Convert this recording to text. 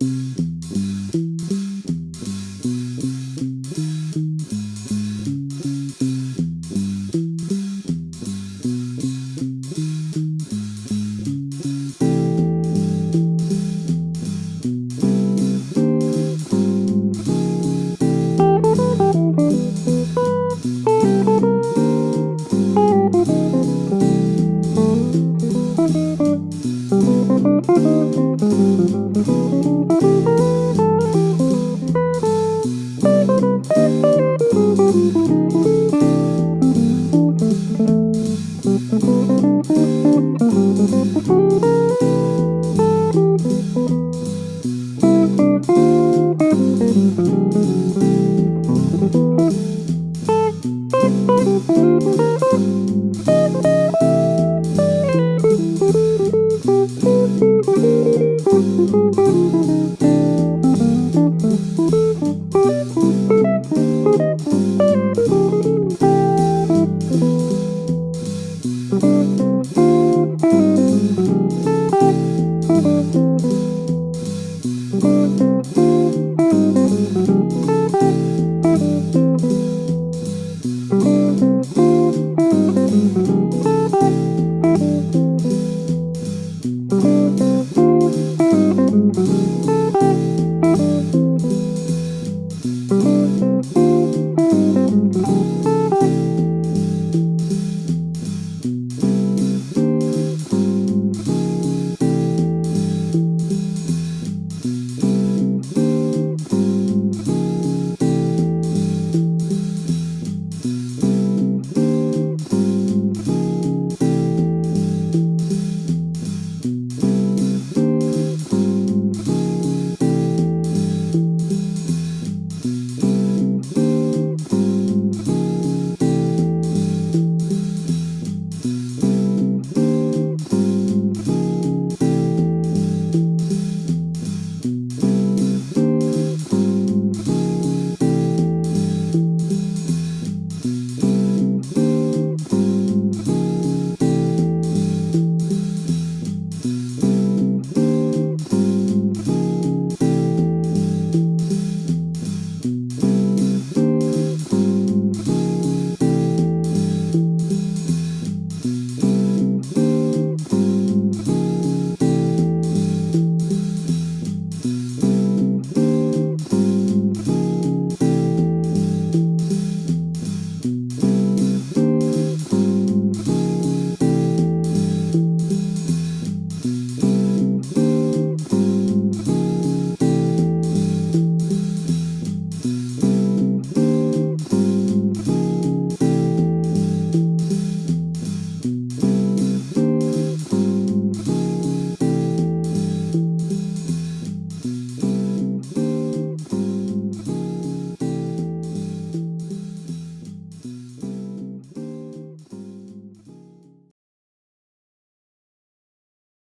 you Mm-hmm.